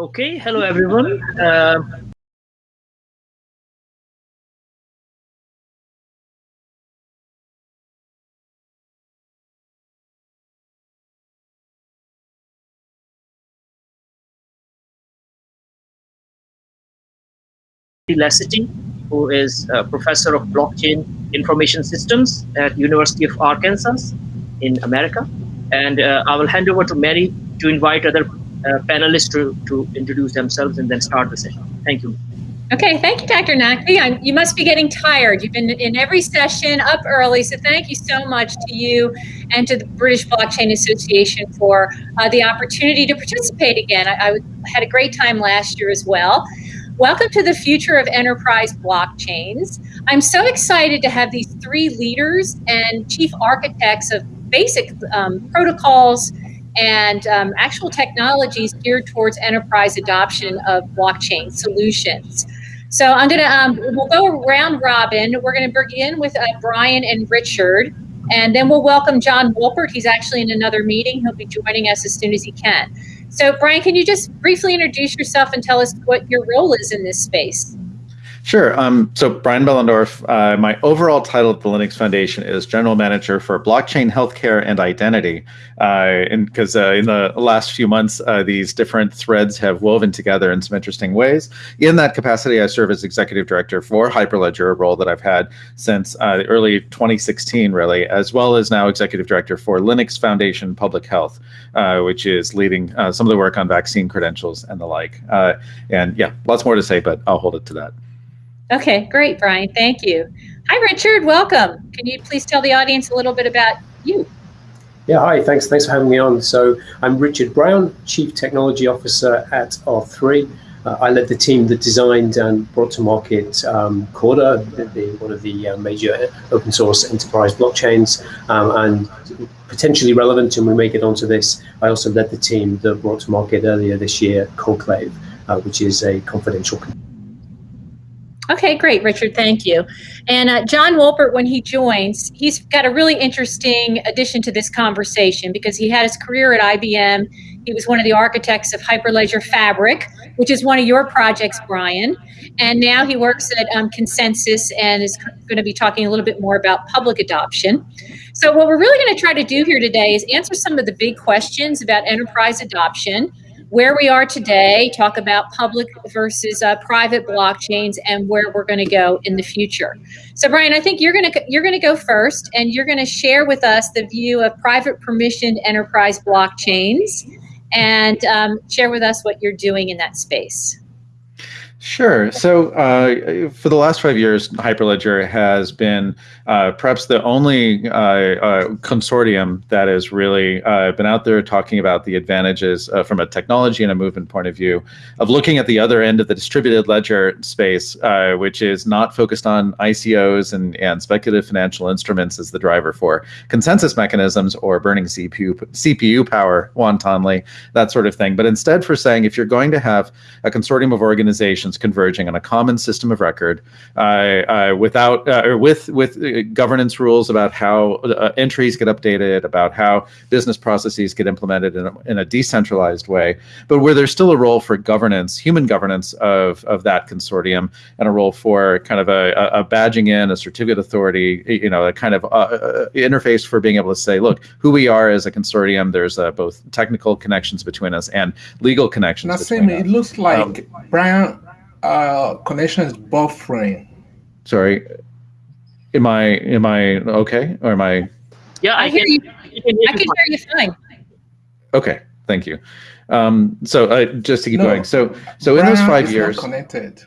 Okay, hello everyone. Uh, Lacity, who is a professor of blockchain information systems at University of Arkansas in America. And uh, I will hand over to Mary to invite other panelists to, to introduce themselves and then start the session. Thank you. Okay, thank you, Dr. I'm, you must be getting tired. You've been in every session up early, so thank you so much to you and to the British Blockchain Association for uh, the opportunity to participate again. I, I had a great time last year as well. Welcome to the future of enterprise blockchains. I'm so excited to have these three leaders and chief architects of basic um, protocols and um, actual technologies geared towards enterprise adoption of blockchain solutions. So I'm gonna, um, we'll go round robin. We're gonna begin with uh, Brian and Richard, and then we'll welcome John Wolpert. He's actually in another meeting. He'll be joining us as soon as he can. So, Brian, can you just briefly introduce yourself and tell us what your role is in this space? Sure. Um, so Brian Behlendorf, uh, my overall title at the Linux Foundation is General Manager for Blockchain, Healthcare, and Identity. Uh, and because uh, in the last few months, uh, these different threads have woven together in some interesting ways. In that capacity, I serve as Executive Director for Hyperledger, a role that I've had since uh, early 2016, really, as well as now Executive Director for Linux Foundation Public Health, uh, which is leading some of the work on vaccine credentials and the like. and yeah, lots more to say, but I'll hold it to that. Okay, great, Brian. Thank you. Hi, Richard. Welcome. Can you please tell the audience a little bit about you? Yeah, hi. Thanks. Thanks for having me on. So I'm Richard Brown, Chief Technology Officer at R3. Uh, I led the team that designed and brought to market um, Corda, one of the uh, major open source enterprise blockchains, um, and potentially relevant, and we may get onto this. I also led the team that brought to market earlier this year Conclave, uh, which is a confidential. Okay, great, Richard. Thank you. And uh, John Wolpert, when he joins, he's got a really interesting addition to this conversation because he had his career at IBM. He was one of the architects of Hyperledger Fabric, which is one of your projects, Brian. And now he works at um, ConsenSys and is going to be talking a little bit more about public adoption. So, what we're really going to try to do here today is answer some of the big questions about enterprise adoption where we are today, talk about public versus uh, private blockchains, and where we're going to go in the future. So, Brian, I think you're going to you're going to go first, and you're going to share with us the view of private permissioned enterprise blockchains, and um, share with us what you're doing in that space. Sure. So uh, for the last five years, Hyperledger has been uh, perhaps the only uh, uh consortium that has really uh, been out there talking about the advantages uh, from a technology and a movement point of view of looking at the other end of the distributed ledger space, which is not focused on ICOs and, and speculative financial instruments as the driver for consensus mechanisms or burning CPU, CPU power wantonly, that sort of thing. But instead for saying if you're going to have a consortium of organizations converging on a common system of record uh, uh, without uh, or with with governance rules about how entries get updated, about how business processes get implemented in a, in a decentralized way, but where there's still a role for governance, human governance of of that consortium, and a role for kind of a, a badging in, a certificate authority, you know, a kind of uh, interface for being able to say, look, who we are as a consortium. There's uh, both technical connections between us and legal connections. Naseem, it looks like um, Brian uh, connection is buffering. Sorry, am I am I okay or am I? Yeah, I, I hear you. I can hear you fine. Okay, thank you. Um, so uh, just to keep no, going, so so in those five years, connected.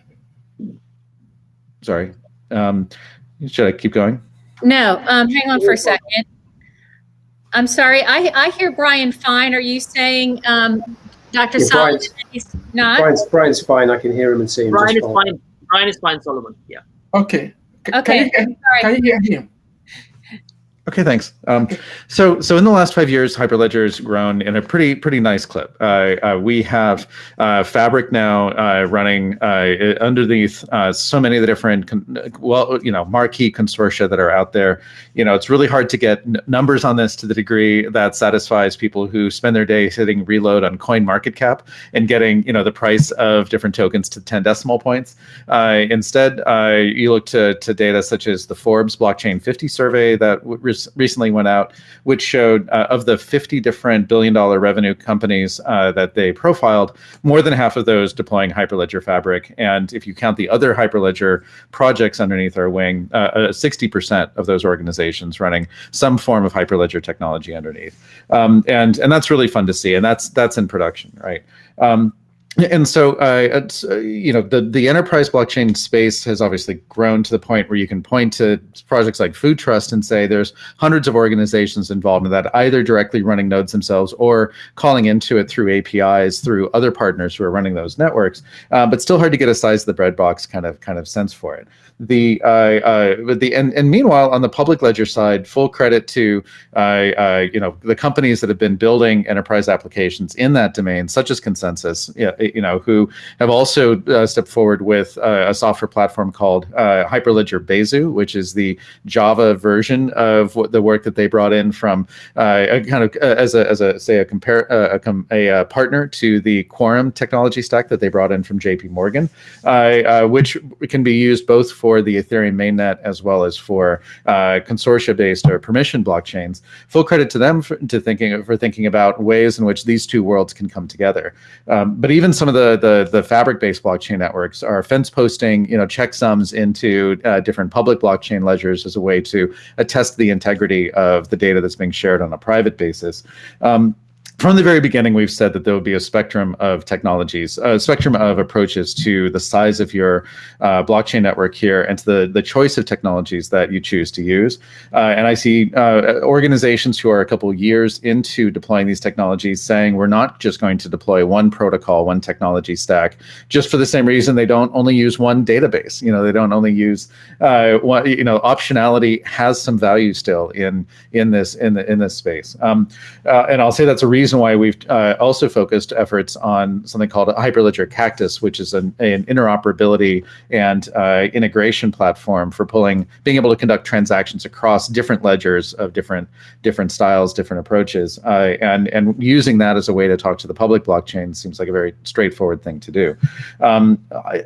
Sorry, um, should I keep going? No, um, hang on for a second. I'm sorry, I I hear Brian fine. Are you saying um, Dr. Yeah, Solomon, he's not? Brian's, Brian's fine. I can hear him and see him. Brian is fine. Brian is fine, Solomon. Yeah. Okay. C okay. Can, you, can you hear him? Okay, thanks. Um, so, so in the last five years, Hyperledger has grown in a pretty pretty nice clip. Uh, uh, we have uh, Fabric now uh, running uh, underneath uh, so many of the different, well, you know, marquee consortia that are out there. You know, it's really hard to get numbers on this to the degree that satisfies people who spend their day hitting reload on CoinMarketCap and getting, you know, the price of different tokens to 10 decimal points. instead, you look to to data such as the Forbes Blockchain 50 survey that recently went out, which showed uh, of the 50 different billion dollar revenue companies uh, that they profiled, more than half of those deploying Hyperledger Fabric. And if you count the other Hyperledger projects underneath our wing, 60% uh, of those organizations running some form of Hyperledger technology underneath. Um, and, and that's really fun to see. And that's, that's in production, right? Um, and so uh, uh, you know the the enterprise blockchain space has obviously grown to the point where you can point to projects like food trust and say there's hundreds of organizations involved in that either directly running nodes themselves or calling into it through apis through other partners who are running those networks uh, but still hard to get a size of the breadbox kind of kind of sense for it the uh, uh, the and, and meanwhile on the public ledger side, full credit to uh, you know the companies that have been building enterprise applications in that domain, such as ConsenSys. know, who have also uh, stepped forward with uh, a software platform called Hyperledger Besu, which is the Java version of what the work that they brought in from a kind of as a as a say a compare a, a, partner to the Quorum technology stack that they brought in from JP Morgan, which can be used both for the Ethereum mainnet as well as for uh, consortia-based or permission blockchains. Full credit to them for, to thinking for thinking about ways in which these two worlds can come together. Um, but even some of the the, the fabric-based blockchain networks are fence posting, you know, checksums into uh, different public blockchain ledgers as a way to attest the integrity of the data that's being shared on a private basis. Um, from the very beginning, we've said that there will be a spectrum of technologies, a spectrum of approaches to the size of your uh, blockchain network here and to the, the choice of technologies that you choose to use. Uh, and I see uh, organizations who are a couple years into deploying these technologies saying we're not just going to deploy one protocol, one technology stack, just for the same reason they don't only use one database. You know, they don't only use uh, one, you know, optionality has some value still in in this in the in this space. Um, uh, and I'll say that's a reason reason why we've uh, also focused efforts on something called a Hyperledger Cactus, which is an, an interoperability and uh, integration platform for pulling, being able to conduct transactions across different ledgers of different different styles, different approaches, uh, and and using that as a way to talk to the public blockchain seems like a very straightforward thing to do. Um, I,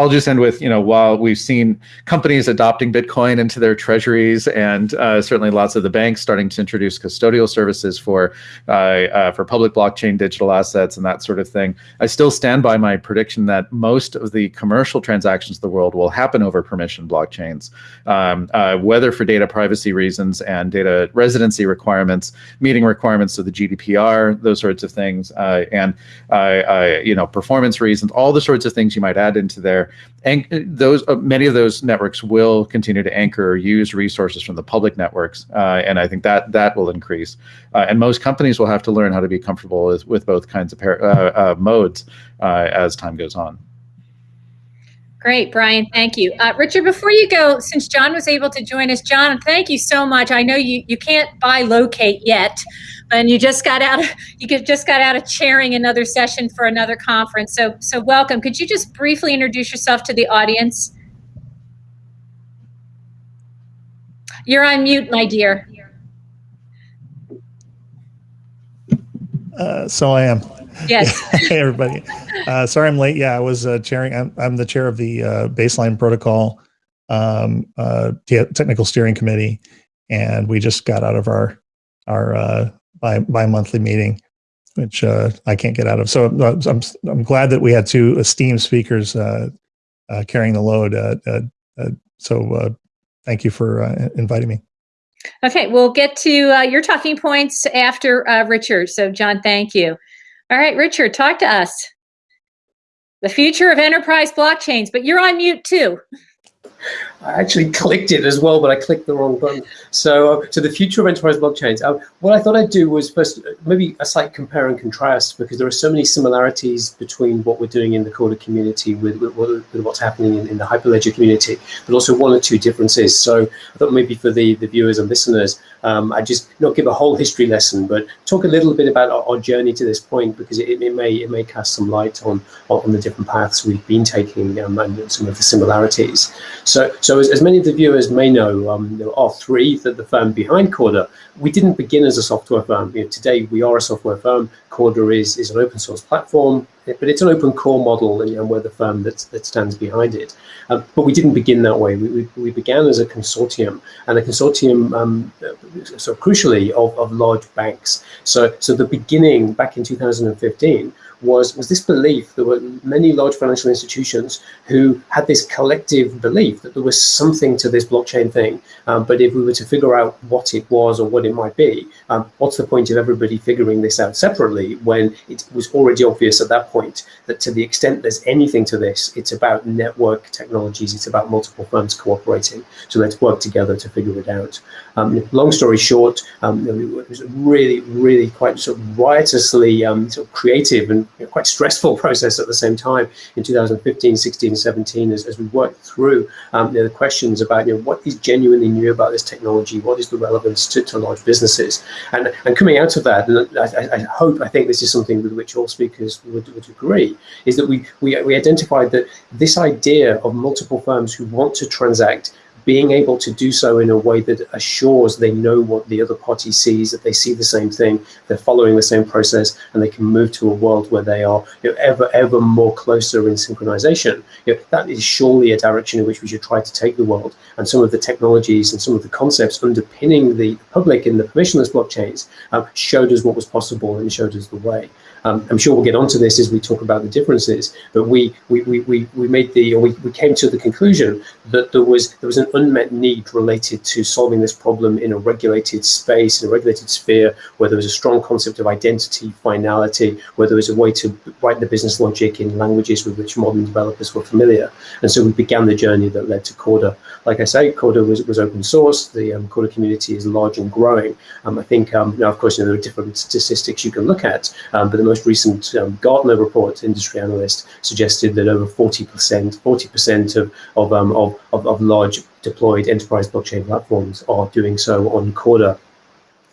will just end with you know while we've seen companies adopting Bitcoin into their treasuries and uh, certainly lots of the banks starting to introduce custodial services for uh, uh, for public blockchain digital assets and that sort of thing. I still stand by my prediction that most of the commercial transactions of the world will happen over permission blockchains, um, uh, whether for data privacy reasons and data residency requirements, meeting requirements of the GDPR, those sorts of things, uh, and uh, uh, you know performance reasons, all the sorts of things you might add into there. And those many of those networks will continue to anchor or use resources from the public networks, and I think that that will increase. and most companies will have have to learn how to be comfortable with, with both kinds of uh, uh, modes uh, as time goes on. Great, Brian. Thank you, uh, Richard. Before you go, since John was able to join us, John, thank you so much. I know you you can't buy locate yet, and you just got out. Of, you just got out of chairing another session for another conference. So so welcome. Could you just briefly introduce yourself to the audience? You're on mute, my dear. Uh, so I am. Yes. hey, everybody. Uh, sorry I'm late. Yeah, I was uh, chairing. I'm, I'm, the chair of the uh, baseline protocol um, uh, technical steering committee, and we just got out of our our uh, bi bi monthly meeting, which uh, I can't get out of. So I'm I'm glad that we had two esteemed speakers uh, uh, carrying the load. Uh, uh, uh so uh, thank you for uh, inviting me. Okay, we'll get to uh, your talking points after uh, Richard. So, John, thank you. All right, Richard, talk to us. The future of enterprise blockchains, but you're on mute too. I actually clicked it as well, but I clicked the wrong button. So, uh, to the future of enterprise blockchains, uh, what I thought I'd do was first uh, maybe a slight compare and contrast because there are so many similarities between what we're doing in the Corda community with, with, with what's happening in, in, the Hyperledger community, but also one or two differences. So, I thought maybe for the, the viewers and listeners, um, I just not give a whole history lesson, but talk a little bit about our, our journey to this point because it, it, may it may cast some light on on the different paths we've been taking um, and some of the similarities. So, so as, as many of the viewers may know, um, there are three that the firm behind Corda. We didn't begin as a software firm. You know, today we are a software firm. Corda is is an open source platform, but it's an open core model, and, and we're the firm that that stands behind it. Um, but we didn't begin that way. We, we, we, began as a consortium, and a consortium, um, so crucially, of, of large banks. So, so the beginning back in 2015 was, was this belief. There were many large financial institutions who had this collective belief that there was something to this blockchain thing. Um, but if we were to figure out what it was or what it might be, um, what's the point of everybody figuring this out separately when it was already obvious at that point that to the extent there's anything to this, it's about network technologies, it's about multiple firms cooperating. So let's work together to figure it out. Um, long story short, um, it was really, really quite sort of riotously um, sort of creative and quite stressful process at the same time in 2015, 16, 17, as, as we worked through um, you know, the questions about you know, what is genuinely new about this technology, what is the relevance to, to large businesses. And, and coming out of that, I, I, hope, I think this is something with which all speakers would, would agree, is that we, we, we identified that this idea of multiple firms who want to transact being able to do so in a way that assures they know what the other party sees, that they see the same thing, they're following the same process, and they can move to a world where they are you know, ever, ever more closer in synchronization. You know, that is surely a direction in which we should try to take the world. And some of the technologies and some of the concepts underpinning the public in the permissionless blockchains uh, showed us what was possible and showed us the way. Um, I'm sure we'll get onto this as we talk about the differences, but we we, we, we, we made the, we, we came to the conclusion that there was there was an unmet need related to solving this problem in a regulated space, in a regulated sphere, where there was a strong concept of identity, finality, where there was a way to write the business logic in languages with which modern developers were familiar. And so we began the journey that led to Corda. Like I say, Corda was, was open source. The um, Corda community is large and growing. Um, I think, um, now, of course, you know, there are different statistics you can look at, um, but the most recent um, Gartner report, industry analyst, suggested that over 40%, 40% of, of, um, of, of, of large deployed enterprise blockchain platforms are doing so on Corda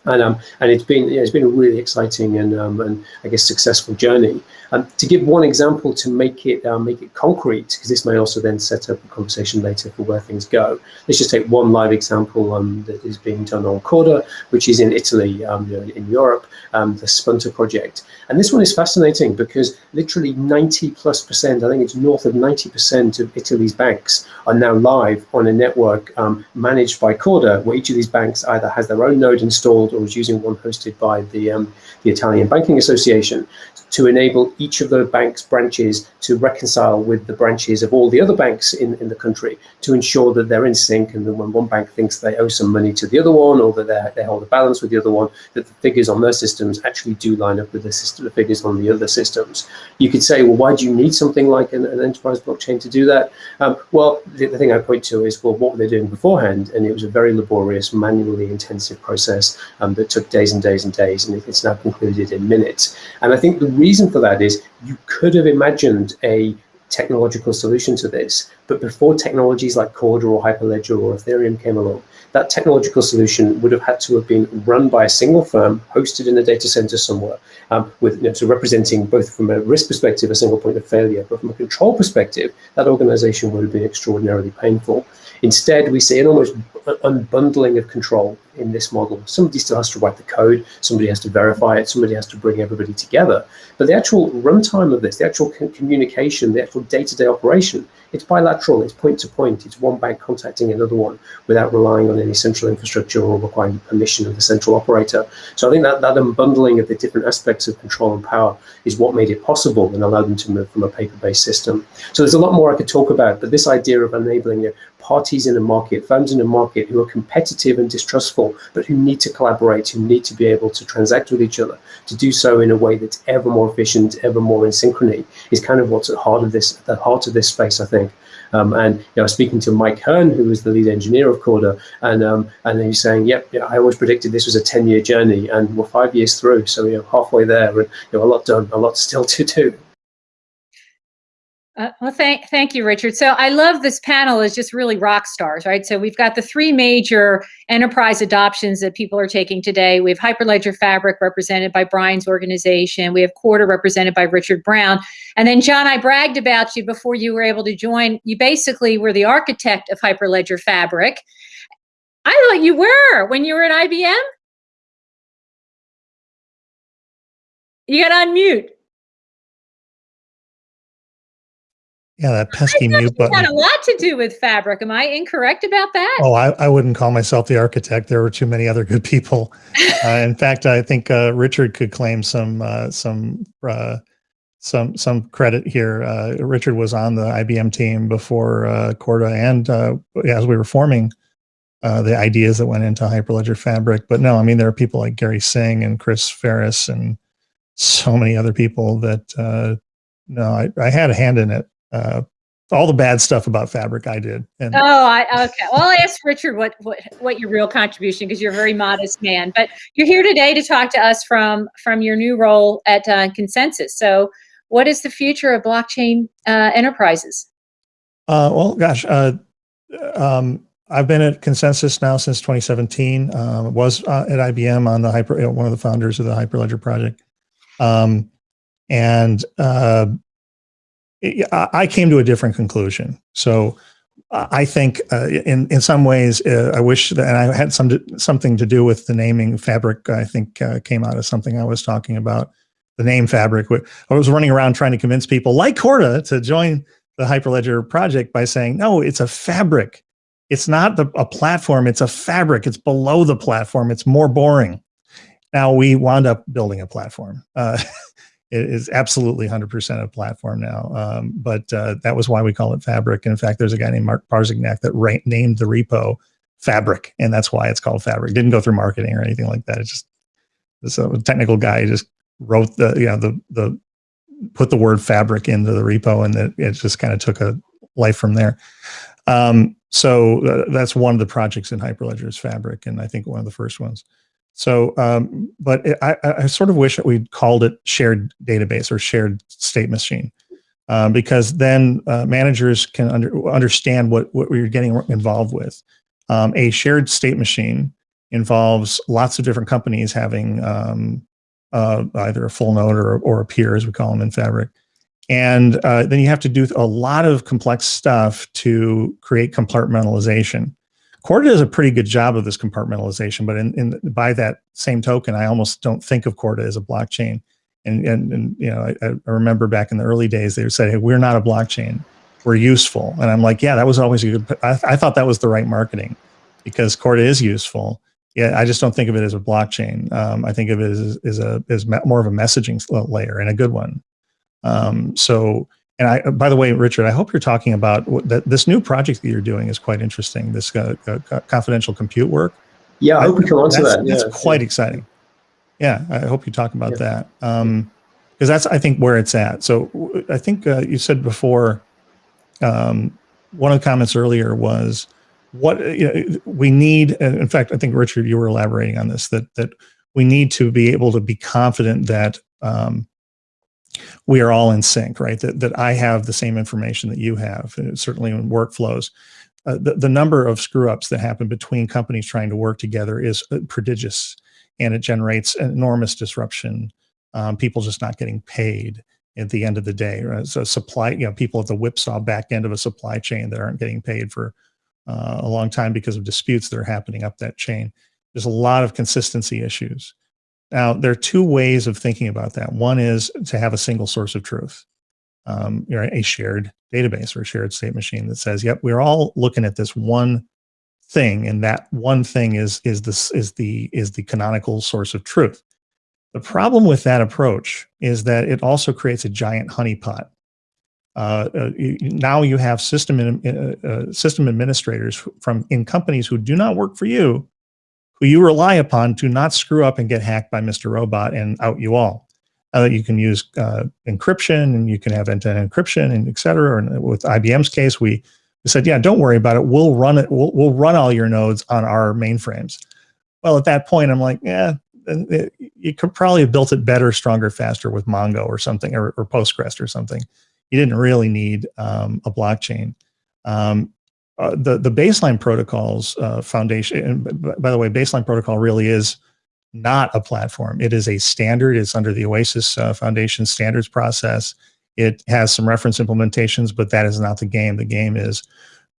and um, and it's been yeah, it's been a really exciting and um, and I guess successful journey. Um, to give one example to make it uh, make it concrete, because this may also then set up a conversation later for where things go. Let's just take one live example um, that is being done on Corda, which is in Italy, um, in Europe, um, the Spunta project. And this one is fascinating because literally 90 plus percent, I think it's north of 90 percent of Italy's banks are now live on a network managed by Corda, where each of these banks either has their own node installed or is using one hosted by the, um, the Italian Banking Association to enable each of the bank's branches to reconcile with the branches of all the other banks in, in the country to ensure that they're in sync and that when one bank thinks they owe some money to the other one or that they hold a balance with the other one, that the figures on their systems actually do line up with the, system, the figures on the other systems. You could say, well, why do you need something like an, an enterprise blockchain to do that? Um, well, the, the thing I point to is, well, what were they doing beforehand? And it was a very laborious, manually intensive process um, that took days and days and days, and it's now concluded in minutes. And I think the reason for that is you could have imagined a technological solution to this, but before technologies like Corda or Hyperledger or Ethereum came along, that technological solution would have had to have been run by a single firm, hosted in a data center somewhere, um, with you know, so representing both from a risk perspective a single point of failure, but from a control perspective, that organization would have been extraordinarily painful. Instead, we see an almost unbundling of control in this model. Somebody still has to write the code, somebody has to verify it, somebody has to bring everybody together. But the actual runtime of this, the actual communication, the actual day-to-day -day operation, it's bilateral, it's point to point, it's one bank contacting another one without relying on any central infrastructure or requiring permission of the central operator. So I think that, that unbundling of the different aspects of control and power is what made it possible and allowed them to move from a paper-based system. So there's a lot more I could talk about, but this idea of enabling parties in the market, firms in the market who are competitive and distrustful, but who need to collaborate, who need to be able to transact with each other, to do so in a way that's ever more efficient, ever more in synchrony, is kind of what's at the heart of this, the heart of this space, I think. Um, and you know, I was speaking to Mike Hearn, who was the lead engineer of Corda, and um, and he's saying, "Yep, yeah, I always predicted this was a ten-year journey, and we're five years through, so know, halfway there, and you know, a lot done, a lot still to do." Uh, well, thank thank you, Richard. So I love this panel is just really rock stars, right? So we've got the three major enterprise adoptions that people are taking today. We have Hyperledger Fabric represented by Brian's organization. We have Corda represented by Richard Brown. And then John, I bragged about you before you were able to join. You basically were the architect of Hyperledger Fabric. I thought you were when you were at IBM. You got on mute. Yeah, that pesky mute button. had a lot to do with fabric. Am I incorrect about that? Oh, I, I wouldn't call myself the architect. There were too many other good people. uh, in fact, I think uh, Richard could claim some uh, some uh, some some credit here. Uh, Richard was on the IBM team before uh, Corda, and as we were forming the ideas that went into Hyperledger Fabric. But no, I mean there are people like Gari Singh and Chris Ferris and so many other people that no, I, I had a hand in it uh, all the bad stuff about fabric I did. And oh, I, okay. Well, I'll ask Richard what, what, what your real contribution, because you're a very modest man, but you're here today to talk to us from, from your new role at uh, ConsenSys. So what is the future of blockchain uh, enterprises? Uh, well, gosh, uh, um, I've been at ConsenSys now since 2017. Um, was uh, at IBM on the hyper, one of the founders of the Hyperledger project. Um, and I came to a different conclusion. So I think uh, in in some ways, uh, I wish that, and I had some something to do with the naming fabric. I think uh, came out of something I was talking about. The name fabric. I was running around trying to convince people like Corda to join the Hyperledger project by saying, no, it's a fabric. It's not the, a platform. It's a fabric. It's below the platform. It's more boring. Now we wound up building a platform. Uh, it is absolutely 100% a platform now. Um, but uh, that was why we call it Fabric. And in fact, there's a guy named Mark Parzygnat that named the repo Fabric, and that's why it's called Fabric. Didn't go through marketing or anything like that. It's just this a technical guy just wrote the you know the the put the word Fabric into the repo, and it, it just kind of took a life from there. Um, so uh, that's one of the projects in Hyperledger's Fabric, and I think one of the first ones. So, um, but it, I, I, sort of wish that we'd called it shared database or shared state machine, um, because then uh, managers can under, understand what, what we're getting involved with. Um, a shared state machine involves lots of different companies having um, uh, either a full node or, or a peer, as we call them in Fabric. And uh, then you have to do a lot of complex stuff to create compartmentalization. Corda does a pretty good job of this compartmentalization, but in, in by that same token, I almost don't think of Corda as a blockchain. And, and, and you know, I, I, remember back in the early days, they said, hey, we're not a blockchain, we're useful. And I'm like, yeah, that was always a good, I, I thought that was the right marketing because Corda is useful. Yeah, I just don't think of it as a blockchain. Um, I think of it as, as a as more of a messaging layer and a good one. Um, so and I, by the way, Richard, I hope you're talking about that. This new project that you're doing is quite interesting. This uh, uh, confidential compute work. Yeah, I hope we come on to that. Yeah, that's quite yeah. exciting. Yeah, I hope you talk about yeah. that because um, that's I think where it's at. So I think uh, you said before. Um, one of the comments earlier was what you know, we need. In fact, I think Richard, you were elaborating on this that that we need to be able to be confident that um, we are all in sync, right? That, that I have the same information that you have, certainly in workflows. Uh, the, the number of screw ups that happen between companies trying to work together is uh, prodigious and it generates enormous disruption. Um, people just not getting paid at the end of the day. Right? So supply, you know, people at the whipsaw back end of a supply chain that aren't getting paid for uh, a long time because of disputes that are happening up that chain. There's a lot of consistency issues. Now, there are two ways of thinking about that. One is to have a single source of truth, um, you know, a shared database or a shared state machine that says, "Yep, we're all looking at this one thing, and that one thing is is this is the is the canonical source of truth." The problem with that approach is that it also creates a giant honeypot uh, uh, now you have system uh, uh, system administrators from in companies who do not work for you, who you rely upon to not screw up and get hacked by Mr. Robot and out you all. Uh, you can use uh, encryption and you can have end-to-end encryption and et cetera. And with IBM's case, we, we said, yeah, don't worry about it. We'll run it. We'll, we'll run all your nodes on our mainframes. Well, at that point, I'm like, yeah, you could probably have built it better, stronger, faster with Mongo or something, or, or Postgres or something. You didn't really need um, a blockchain. Um, uh, the the baseline protocols uh, foundation. by the way, baseline protocol really is not a platform. It is a standard. It's under the OASIS uh, Foundation standards process. It has some reference implementations, but that is not the game. The game is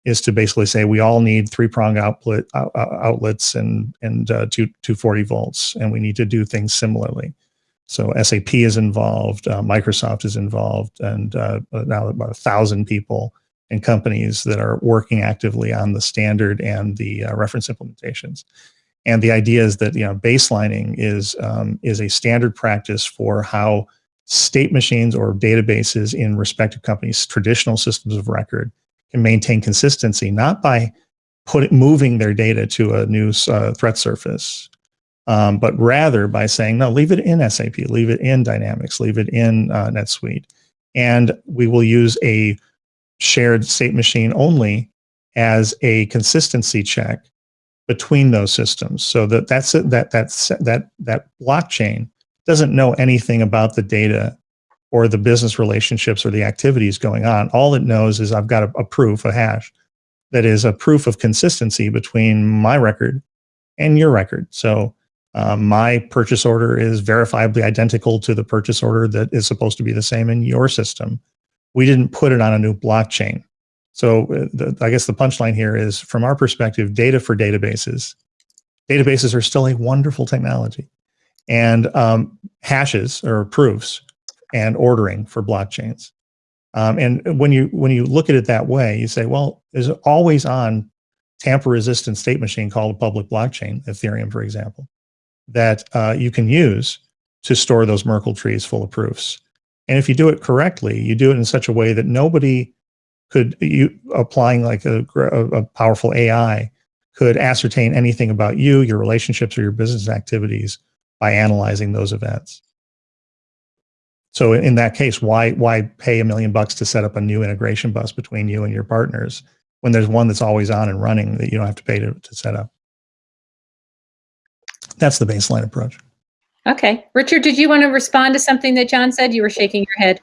is to basically say we all need three prong outlet outlets and and uh, two, 240 volts, and we need to do things similarly. So SAP is involved, uh, Microsoft is involved, and uh, now about a thousand people and companies that are working actively on the standard and the uh, reference implementations. And the idea is that you know baselining is um, is a standard practice for how state machines or databases in respective companies' traditional systems of record can maintain consistency, not by put moving their data to a new uh, threat surface, um, but rather by saying, no, leave it in SAP, leave it in Dynamics, leave it in uh, NetSuite. And we will use a shared state machine only as a consistency check between those systems. So that that's that that's that that blockchain doesn't know anything about the data or the business relationships or the activities going on. All it knows is I've got a, a proof, a hash, that is a proof of consistency between my record and your record. So um, my purchase order is verifiably identical to the purchase order that is supposed to be the same in your system. We didn't put it on a new blockchain. So uh, the, I guess the punchline here is from our perspective, data for databases. Databases are still a wonderful technology. And um, hashes or proofs and ordering for blockchains. Um, and when you when you look at it that way, you say, well, there's always on tamper resistant state machine called a public blockchain, Ethereum, for example, that uh, you can use to store those Merkle trees full of proofs. And if you do it correctly, you do it in such a way that nobody could you applying like a, a, powerful AI could ascertain anything about you, your relationships, or your business activities by analyzing those events. So in that case, why why pay a million bucks to set up a new integration bus between you and your partners when there's one that's always on and running that you don't have to pay to, to set up? That's the baseline approach. Okay. Richard, did you want to respond to something that John said? You were shaking your head.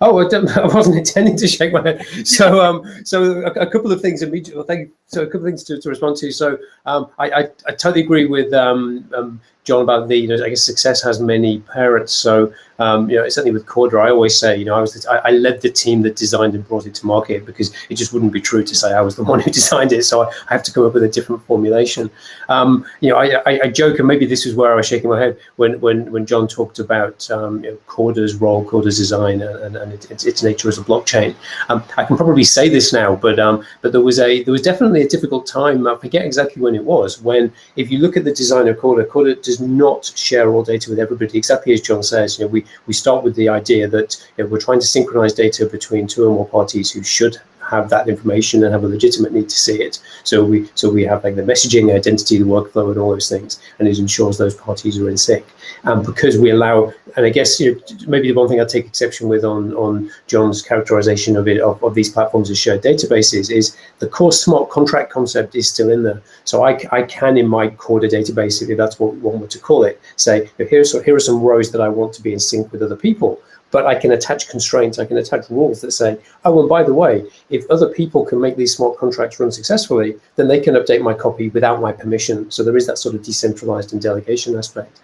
Oh, I wasn't intending to shake my head. So, um, so a, a, couple of things immediately. Thank you. So, a couple of things to, to respond to. So, um, I, I, I, totally agree with um, um John about the. You know, I guess success has many parents. So, um, you know, certainly with Corda, I always say, you know, I was the, I, I, led the team that designed and brought it to market because it just wouldn't be true to say I was the one who designed it. So I, I have to come up with a different formulation. Um, you know, I, I, I, joke, and maybe this is where I was shaking my head when when when John talked about um, you know, Corda's role, Corda's design, and, and it, its, its nature as a blockchain. Um, I can probably say this now, but um, but there was a there was definitely a difficult time. I forget exactly when it was. When if you look at the design of Corda, Corda does not share all data with everybody. Exactly as John says, you know, we we start with the idea that you know, we're trying to synchronize data between two or more parties who should have that information and have a legitimate need to see it. So we so we have like the messaging, identity, the workflow, and all those things, and it ensures those parties are in sync. And because we allow, and I guess you know, maybe the one thing I take exception with on on John's characterization of it of, of these platforms as shared databases is the core smart contract concept is still in there. So I, I can in my Corda database, if that's what we want to call it, say here's here are some rows that I want to be in sync with other people but I can attach constraints, I can attach rules that say, oh, and by the way, if other people can make these smart contracts run successfully, then they can update my copy without my permission. So there is that sort of decentralized and delegation aspect.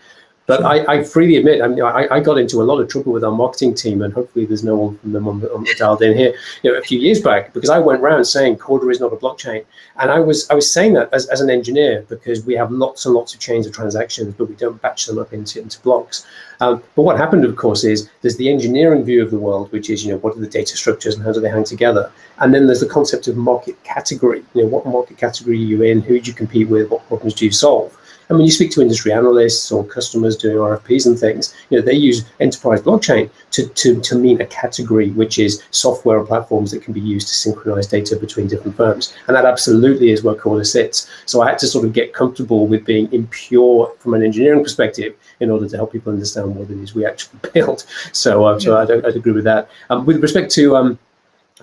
But I, I, freely admit, I, mean, I, I, got into a lot of trouble with our marketing team, and hopefully there's no one from them on, on dialed in here. You know, a few years back, because I went around saying Corda is not a blockchain, and I was I was saying that as, as an engineer because we have lots and lots of chains of transactions, but we don't batch them up into into blocks. Um, but what happened, of course, is there's the engineering view of the world, which is you know what are the data structures and how do they hang together, and then there's the concept of market category. You know, what market category are you in? Who do you compete with? What problems do you solve? And when you speak to industry analysts or customers doing RFPs and things, you know, they use enterprise blockchain to, to, to mean a category, which is software and platforms that can be used to synchronize data between different firms. And that absolutely is where Corda sits. So I had to sort of get comfortable with being impure from an engineering perspective in order to help people understand what it is we actually build. So, uh, so I'd, I'd, agree with that. Um, with respect to um,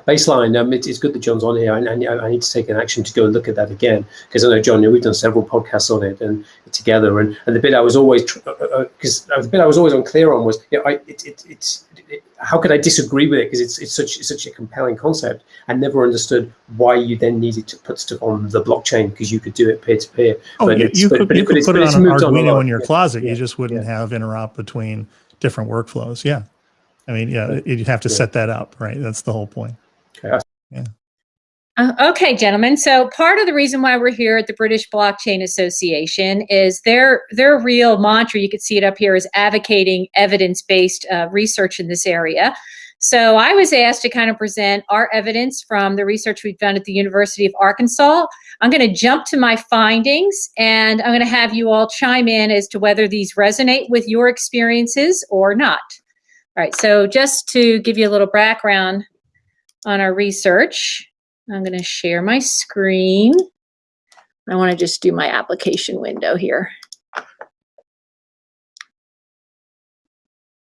baseline, um, it, it's good that John's on here, and, and, I need to take an action to go and look at that again because I know John, we've done several podcasts on it and together, and, and the bit I was always because uh, uh, uh, the bit I was always unclear on was, you know, I, it, it, it's it, how could I disagree with it because it's it's such it's such a compelling concept. I never understood why you then needed to put stuff on the blockchain because you could do it peer to peer. Oh, but you, could, but, you could put it on an Arduino in your closet. Yeah. You just wouldn't yeah. have interop between different workflows. Yeah. I mean, yeah, you'd have to yeah. set that up, right? That's the whole point. Okay. Yeah. Uh, okay, gentlemen. So part of the reason why we're here at the British Blockchain Association is their their real mantra. You can see it up here is advocating evidence based uh, research in this area. So I was asked to kind of present our evidence from the research we've done at the University of Arkansas. I'm going to jump to my findings and I'm going to have you all chime in as to whether these resonate with your experiences or not. All right, so just to give you a little background on our research, I'm going to share my screen. I want to just do my application window here.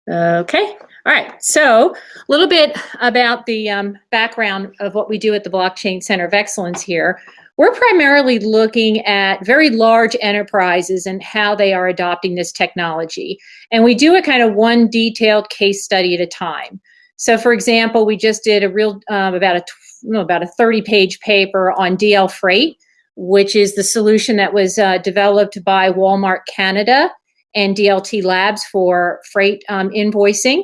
Okay, all right. So a little bit about the um, background of what we do at the Blockchain Center of Excellence here. We're primarily looking at very large enterprises and how they are adopting this technology. And we do a kind of one detailed case study at a time. So for example, we just did a real, um, about a, no, about a 30 page paper on DL Freight, which is the solution that was uh, developed by Walmart Canada and DLT Labs for freight um, invoicing.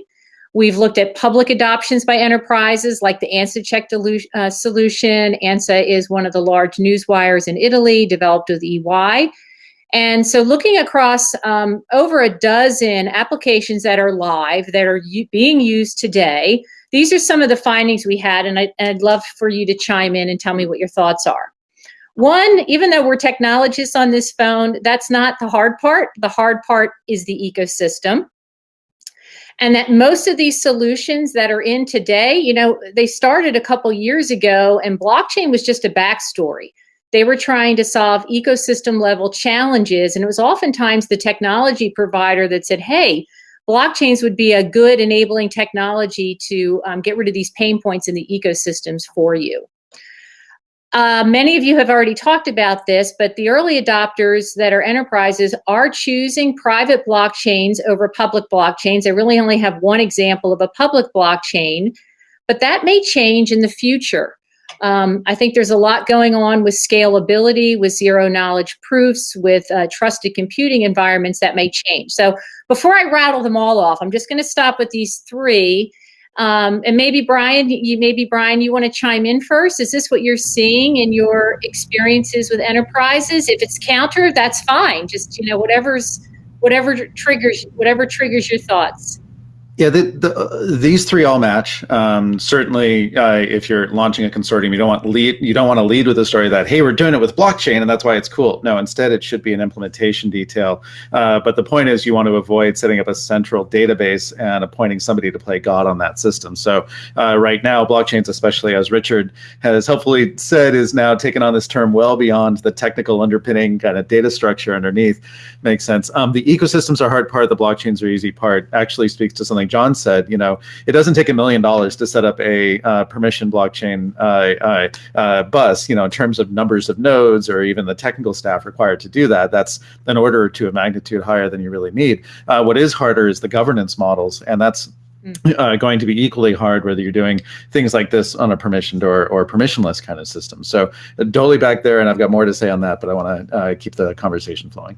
We've looked at public adoptions by enterprises like the ANSA Check uh, solution. ANSA is one of the large news wires in Italy, developed with EY. And so looking across um, over a dozen applications that are live, that are being used today, these are some of the findings we had, and, I, would love for you to chime in and tell me what your thoughts are. One, even though we're technologists on this phone, that's not the hard part. The hard part is the ecosystem and that most of these solutions that are in today, you know, they started a couple years ago and blockchain was just a backstory. They were trying to solve ecosystem level challenges. And it was oftentimes the technology provider that said, hey, blockchains would be a good enabling technology to um, get rid of these pain points in the ecosystems for you. Uh, many of you have already talked about this, but the early adopters that are enterprises are choosing private blockchains over public blockchains. I really only have one example of a public blockchain, but that may change in the future. Um, I think there's a lot going on with scalability, with zero knowledge proofs, with uh, trusted computing environments that may change. So before I rattle them all off, I'm just going to stop with these three um, and maybe Brian, you maybe Brian, you want to chime in first. Is this what you're seeing in your experiences with enterprises? If it's counter, that's fine. Just you know, whatever's whatever triggers whatever triggers your thoughts. Yeah, the, the, uh, these three all match. Um, certainly, uh, if you're launching a consortium, you don't want lead. You don't want to lead with a story that hey, we're doing it with blockchain, and that's why it's cool. No, instead, it should be an implementation detail. Uh, but the point is, you want to avoid setting up a central database and appointing somebody to play God on that system. So uh, right now, blockchains, especially as Richard has helpfully said, is now taken on this term well beyond the technical underpinning kind of data structure underneath. Makes sense. Um, the ecosystems are hard part. The blockchains are easy part. Actually speaks to something John said, you know, it doesn't take a million dollars to set up a uh, permission blockchain uh, uh, uh, bus, you know, in terms of numbers of nodes or even the technical staff required to do that. That's an order or two of magnitude higher than you really need. Uh, what is harder is the governance models, and that's hmm. uh, going to be equally hard whether you're doing things like this on a permissioned or, or permissionless kind of system. So uh, Dolly back there, and I've got more to say on that, but I want to uh, keep the conversation flowing.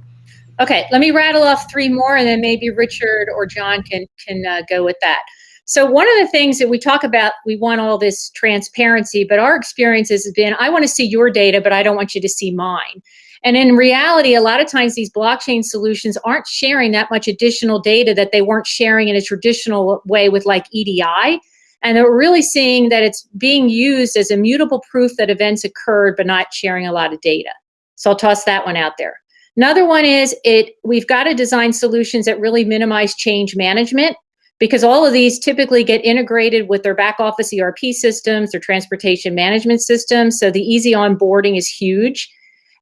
Okay, let me rattle off three more, and then maybe Richard or John can can uh, go with that. So one of the things that we talk about, we want all this transparency, but our experience has been, I want to see your data, but I don't want you to see mine. And in reality, a lot of times these blockchain solutions aren't sharing that much additional data that they weren't sharing in a traditional way with like EDI. And they're really seeing that it's being used as immutable proof that events occurred, but not sharing a lot of data. So I'll toss that one out there. Another one is it we've got to design solutions that really minimize change management because all of these typically get integrated with their back office ERP systems, their transportation management systems. So the easy onboarding is huge.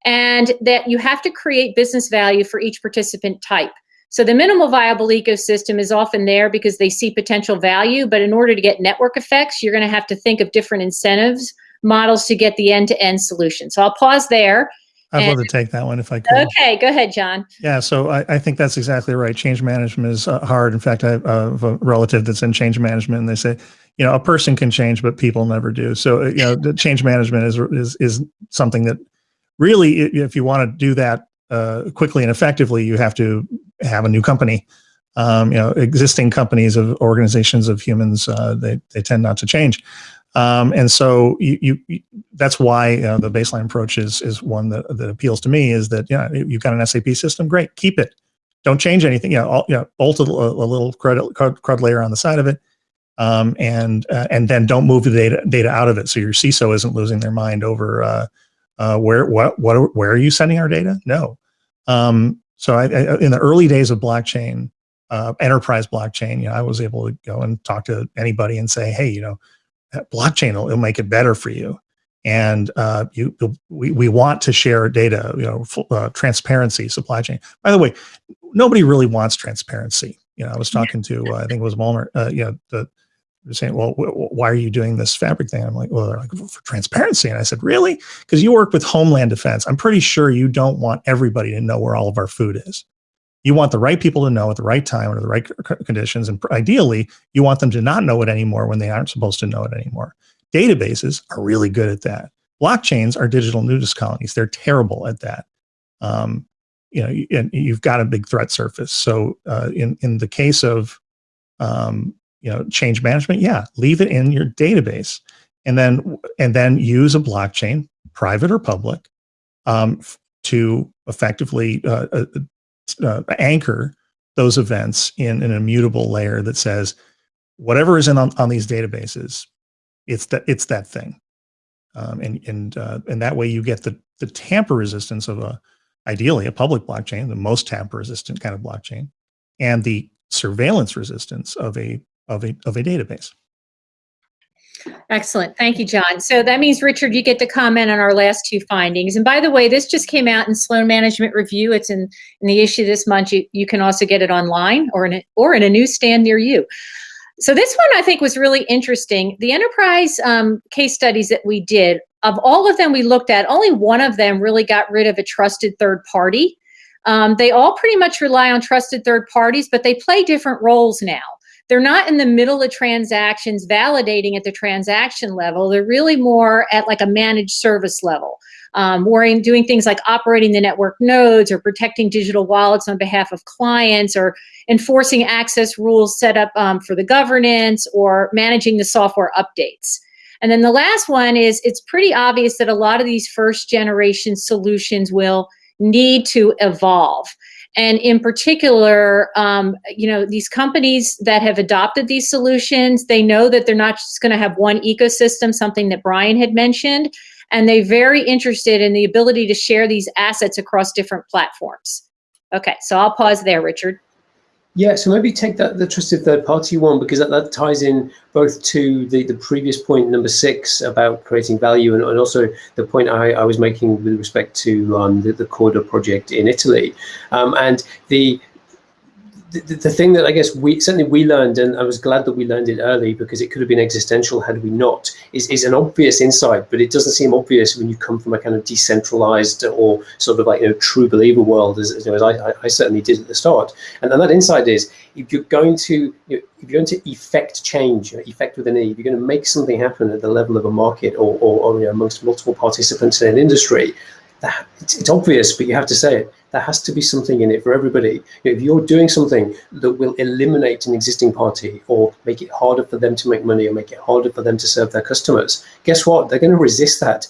And that you have to create business value for each participant type. So the minimal viable ecosystem is often there because they see potential value, but in order to get network effects, you're going to have to think of different incentives models to get the end-to-end solution. So I'll pause there. I'd love to take that one if I could. Okay, go ahead, John. Yeah, so I, I think that's exactly right. Change management is uh, hard. In fact, I have a relative that's in change management, and they say, you know, a person can change, but people never do. So, uh, you know, the change management is is is something that really, if you want to do that uh, quickly and effectively, you have to have a new company. Um, you know, existing companies of organizations of humans, uh, they they tend not to change. Um, and so you, you, that's why uh, the baseline approach is is one that, that appeals to me is that yeah you've got an SAP system great keep it. Don't change anything yeah know, bolt a, a little CRUD, CRUD, layer on the side of it um, and uh, and then don't move the data data out of it. So your CISO isn't losing their mind over uh, uh, where what what where are you sending our data? No. Um, so I, I, in the early days of blockchain uh, enterprise blockchain you know I was able to go and talk to anybody and say hey you know blockchain will, will make it better for you. And uh, you we, we want to share data you know uh, transparency supply chain. By the way nobody really wants transparency. You know i was talking to uh, i think it was walmart uh, you know the they're saying well why are you doing this fabric thing? I'm like well they're like for transparency. And i said really? Because you work with homeland defense. I'm pretty sure you don't want everybody to know where all of our food is you want the right people to know at the right time under the right conditions. And ideally, you want them to not know it anymore when they aren't supposed to know it anymore. Databases are really good at that. Blockchains are digital nudist colonies. They're terrible at that. Um, you know, and you've got a big threat surface. So uh, in, in the case of, um, you know, change management, yeah, leave it in your database and then, and then use a blockchain, private or public, um, to effectively uh, uh uh, anchor those events in an immutable layer that says whatever is in on, on these databases, it's that it's that thing, um, and and uh, and that way you get the the tamper resistance of a ideally a public blockchain, the most tamper resistant kind of blockchain, and the surveillance resistance of a of a of a database. Excellent. Thank you, John. So that means, Richard, you get to comment on our last two findings. And by the way, this just came out in Sloan Management Review. It's in, in the issue this month. You, you can also get it online or in, a, or in a newsstand near you. So this one I think was really interesting. The enterprise um, case studies that we did, of all of them we looked at, only one of them really got rid of a trusted third party. Um, they all pretty much rely on trusted third parties, but they play different roles now they're not in the middle of transactions validating at the transaction level. They're really more at like a managed service level. Um, worrying, doing things like operating the network nodes or protecting digital wallets on behalf of clients or enforcing access rules set up um, for the governance or managing the software updates. And then the last one is it's pretty obvious that a lot of these first generation solutions will need to evolve. And in particular, um, you know, these companies that have adopted these solutions, they know that they're not just going to have one ecosystem, something that Brian had mentioned, and they're very interested in the ability to share these assets across different platforms. Okay, so I'll pause there, Richard. Yeah, so maybe take that the trusted third party one because that, that ties in both to the, the previous point number six about creating value and, and also the point I, I was making with respect to um, the, the Corda project in Italy. Um, and the the, the, thing that I guess we certainly we learned, and I was glad that we learned it early because it could have been existential had we not, is, is an obvious insight, but it doesn't seem obvious when you come from a kind of decentralized or sort of like you know true believer world, as, you know, as I, I certainly did at the start. And then that insight is if you're going to you know, if you're going to effect change, effect with an E, if you're going to make something happen at the level of a market or, or, or you know, amongst multiple participants in an industry, that, it's, it's obvious, but you have to say it there has to be something in it for everybody. If you're doing something that will eliminate an existing party or make it harder for them to make money or make it harder for them to serve their customers, guess what? They're going to resist that.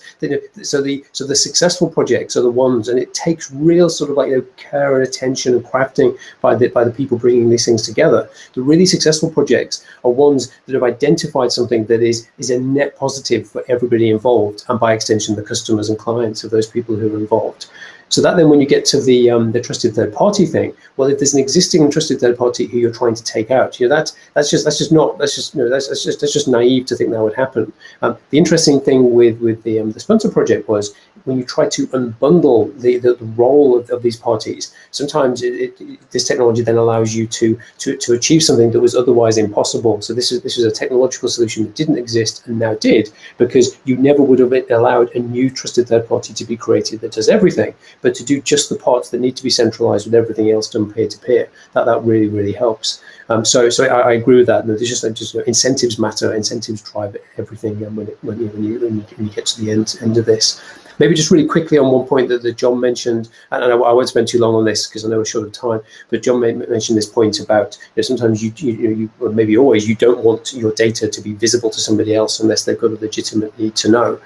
So the so the successful projects are the ones, and it takes real sort of like you know care and attention and crafting by the by the people bringing these things together. The really successful projects are ones that have identified something that is is a net positive for everybody involved, and by extension, the customers and clients of those people who are involved So that then when you get to the um, the trusted third party thing, well, if there's an existing trusted third party who you're trying to take out, you know, that's that's just that's just not that's just you know, that's, that's just that's just naive to think that would happen. Um, the interesting thing with with the um, the Splinter project was when you try to unbundle the, the, the role of, of, these parties, sometimes it, it, this technology then allows you to, to, to achieve something that was otherwise impossible. So this is this is a technological solution that didn't exist and now did because you never would have allowed a new trusted third party to be created that does everything, but to do just the parts that need to be centralized with everything else done peer to peer. That that really really helps. Um, so so I, I, agree with that. There's just, just you know, incentives matter. Incentives drive everything And when, it, when, you, when, you, when you get to the end end of this. Maybe just really quickly on one point that, that John mentioned, and I, I won't spend too long on this because I know we're short of time, but John mentioned this point about you know, sometimes you, you, you, maybe always, you don't want your data to be visible to somebody else unless they've got a legitimate need to know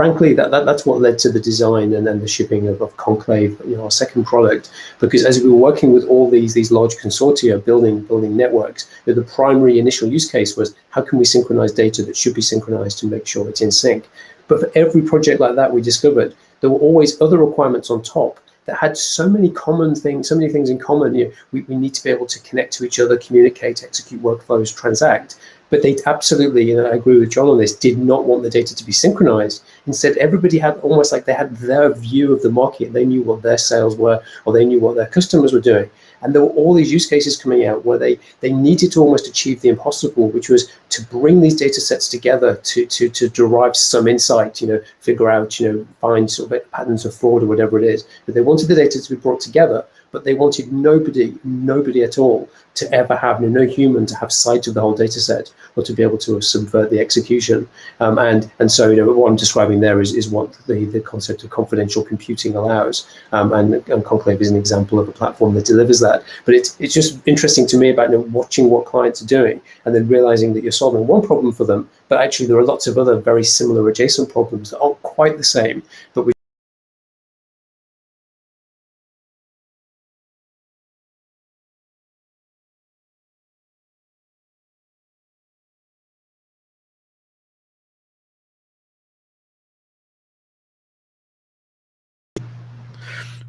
frankly, that, that, that's what led to the design and then the shipping of, of Conclave, you know, our second product. Because as we were working with all these these large consortia building building networks, you know, the primary initial use case was how can we synchronize data that should be synchronized to make sure it's in sync. But for every project like that we discovered, there were always other requirements on top that had so many common things, so many things in common. You know, we, we need to be able to connect to each other, communicate, execute workflows, transact. But they absolutely, and I agree with John on this, did not want the data to be synchronized. Instead, everybody had almost like they had their view of the market. They knew what their sales were, or they knew what their customers were doing. And there were all these use cases coming out where they, they needed to almost achieve the impossible, which was to bring these data sets together to, to, to derive some insight, you know, figure out, you know, find sort of patterns of fraud or whatever it is. But they wanted the data to be brought together but they wanted nobody, nobody at all to ever have, no human to have sight of the whole data set or to be able to subvert the execution. Um, and, and so, you know, what I'm describing there is, is what the, the concept of confidential computing allows. Um, and, and Conclave is an example of a platform that delivers that. But it's, it's just interesting to me about you know, watching what clients are doing and then realizing that you're solving one problem for them, but actually there are lots of other very similar adjacent problems that aren't quite the same, but we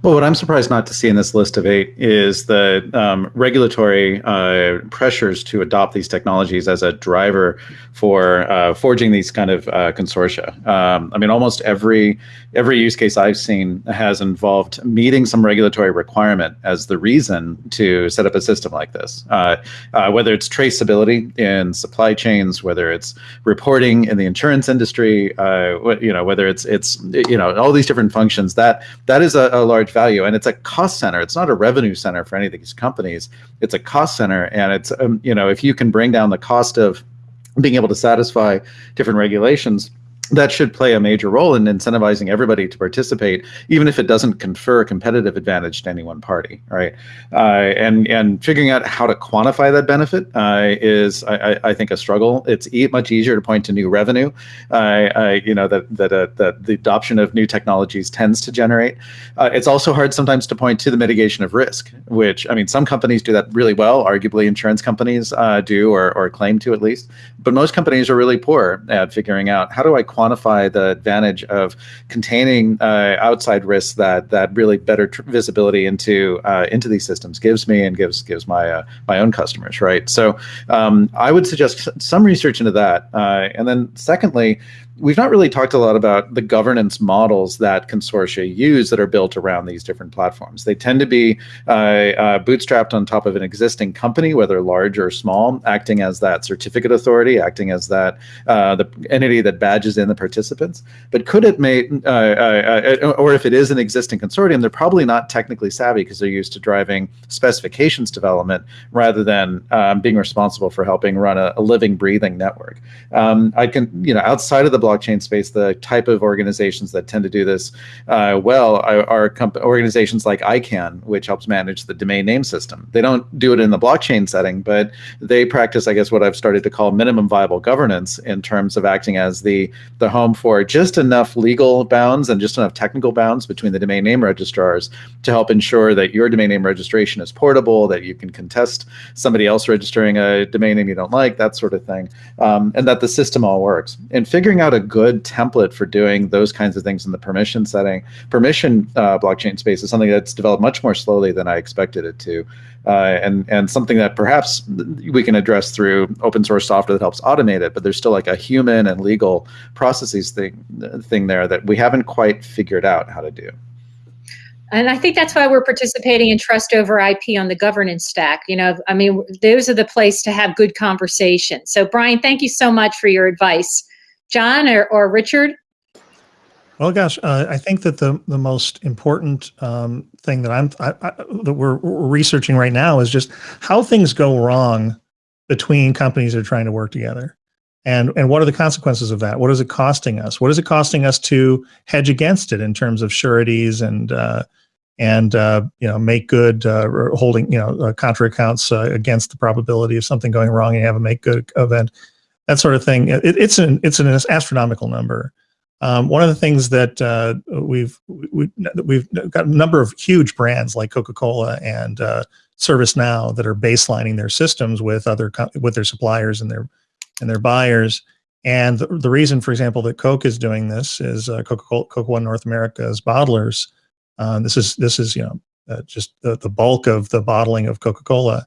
Well, what I'm surprised not to see in this list of eight is the um, regulatory uh, pressures to adopt these technologies as a driver for uh, forging these kind of uh, consortia. Um, I mean, almost every every use case I've seen has involved meeting some regulatory requirement as the reason to set up a system like this. Uh, uh, whether it's traceability in supply chains, whether it's reporting in the insurance industry, uh, you know, whether it's it's you know all these different functions that that is a, a large value. And it's a cost center. It's not a revenue center for any of these companies. It's a cost center. And it's um, you know if you can bring down the cost of being able to satisfy different regulations that should play a major role in incentivizing everybody to participate, even if it doesn't confer a competitive advantage to any one party, right? Uh, and and figuring out how to quantify that benefit uh, is, I, I, think, a struggle. It's e much easier to point to new revenue, uh, you know, that that, uh, that the adoption of new technologies tends to generate. Uh, it's also hard sometimes to point to the mitigation of risk, which I mean, some companies do that really well. Arguably, insurance companies uh, do, or or claim to at least. But most companies are really poor at figuring out how do I quantify the advantage of containing uh, outside risks that that really better visibility into uh, into these systems gives me and gives gives my uh, my own customers, right? So um, I would suggest some research into that, uh, and then secondly, we've not really talked a lot about the governance models that consortia use that are built around these different platforms. They tend to be uh, uh, bootstrapped on top of an existing company, whether large or small, acting as that certificate authority, acting as that uh, the entity that badges in the participants. But could it make, uh, uh, uh, or if it is an existing consortium, they're probably not technically savvy because they're used to driving specifications development rather than um, being responsible for helping run a, a living, breathing network. Um, I can, you know, outside of the blockchain space, the type of organizations that tend to do this uh, well are, are organizations like ICANN, which helps manage the domain name system. They don't do it in the blockchain setting, but they practice, I guess, what I've started to call minimum viable governance in terms of acting as the, the home for just enough legal bounds and just enough technical bounds between the domain name registrars to help ensure that your domain name registration is portable, that you can contest somebody else registering a domain name you don't like, that sort of thing, um, and that the system all works. And figuring out out a good template for doing those kinds of things in the permission setting. Permission uh, blockchain space is something that's developed much more slowly than I expected it to, uh, and and something that perhaps we can address through open source software that helps automate it. But there's still like a human and legal processes thing thing there that we haven't quite figured out how to do. And I think that's why we're participating in trust over IP on the governance stack. You know, I mean, those are the place to have good conversation. So, Brian, thank you so much for your advice. John or, or Richard? Well, gosh, uh, I think that the the most important um, thing that I'm I, I, that we're, we're researching right now is just how things go wrong between companies that are trying to work together. And and what are the consequences of that? What is it costing us? What is it costing us to hedge against it in terms of sureties and uh, and uh, you know make good uh, holding you know uh, contra accounts uh, against the probability of something going wrong and have a make good event that sort of thing it, it's an it's an astronomical number um, one of the things that uh, we've we, we've got a number of huge brands like Coca-Cola and uh, ServiceNow that are baselining their systems with other with their suppliers and their and their buyers. And the, the reason, for example, that Coke is doing this is uh, Coca-Cola, Coca-Cola North America's bottlers uh, this is this is you know uh, just the, the bulk of the bottling of Coca-Cola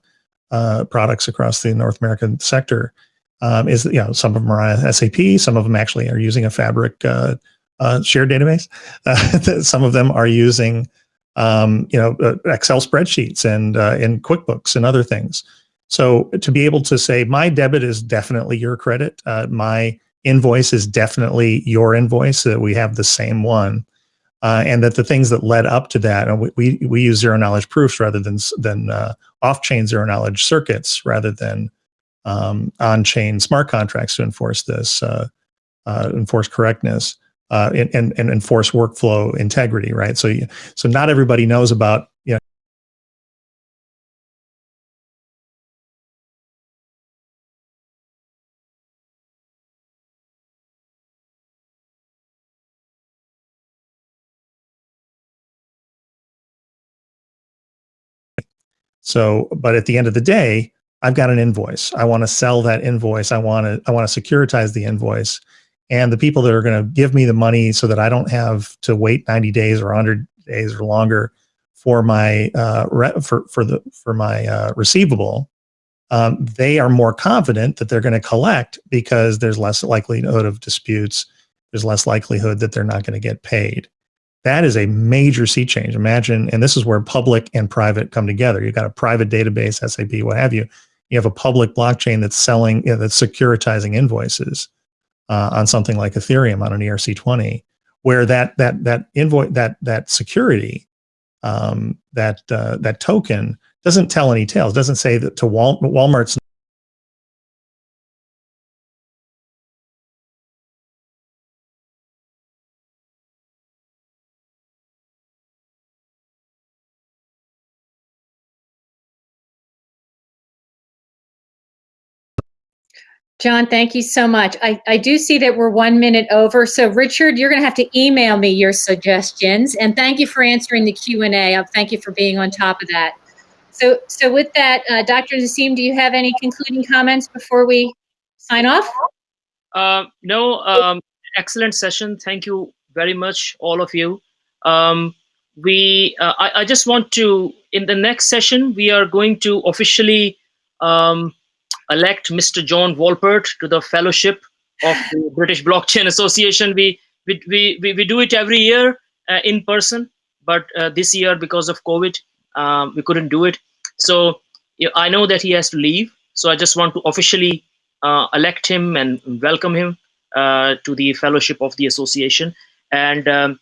uh, products across the North American sector. Um, is you know some of them are on SAP, some of them actually are using a Fabric uh, uh, shared database. some of them are using um, you know Excel spreadsheets and in QuickBooks and other things. So to be able to say my debit is definitely your credit, my invoice is definitely your invoice, that we have the same one uh, and that the things that led up to that, and we, we, we use zero knowledge proofs rather than than uh, off-chain zero knowledge circuits rather than um, on-chain smart contracts to enforce this, uh, uh enforce correctness, uh, and, and, and enforce workflow integrity, right? So, so not everybody knows about you know So, but at the end of the day, I've got an invoice. I want to sell that invoice. I want to I want to securitize the invoice. And the people that are going to give me the money so that I don't have to wait 90 days or 100 days or longer for my uh, for for the for my uh, receivable, um, they are more confident that they're going to collect because there's less likelihood of disputes. There's less likelihood that they're not going to get paid. That is a major sea change. Imagine, and this is where public and private come together. You've got a private database, SAP, what have you. You have a public blockchain that's selling, you know, that's securitizing invoices uh, on something like Ethereum on an ERC20, where that that that invoice that that security, um, that uh, that token doesn't tell any tales. Doesn't say that to Wal Walmart's John, thank you so much. I, I do see that we're one minute over. So Richard, you're going to have to email me your suggestions. And thank you for answering the Q&A. Uh, thank you for being on top of that. So, so with that, uh, Dr. Naseem, do you have any concluding comments before we sign off? Uh, no, um, excellent session. Thank you very much, all of you. Um, we, uh, I, I, just want to, in the next session, we are going to officially um, elect Mr. John Wolpert to the fellowship of the British Blockchain Association. We we we we, do it every year uh, in person, but uh, this year because of COVID, um, we couldn't do it. So I know that he has to leave. So I just want to officially uh, elect him and welcome him uh, to the fellowship of the association. And um,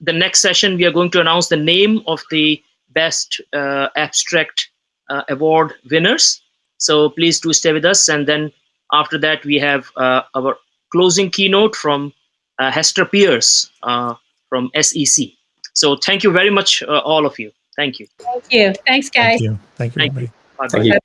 the next session, we are going to announce the name of the best uh, abstract uh, award winners. So please do stay with us. And then after that, we have uh, our closing keynote from uh, Hester Peirce uh, from SEC. So thank you very much, uh, all of you. Thank you. Thank you. Thanks, guys. Thank you. Thank you, Thank you. Thank you.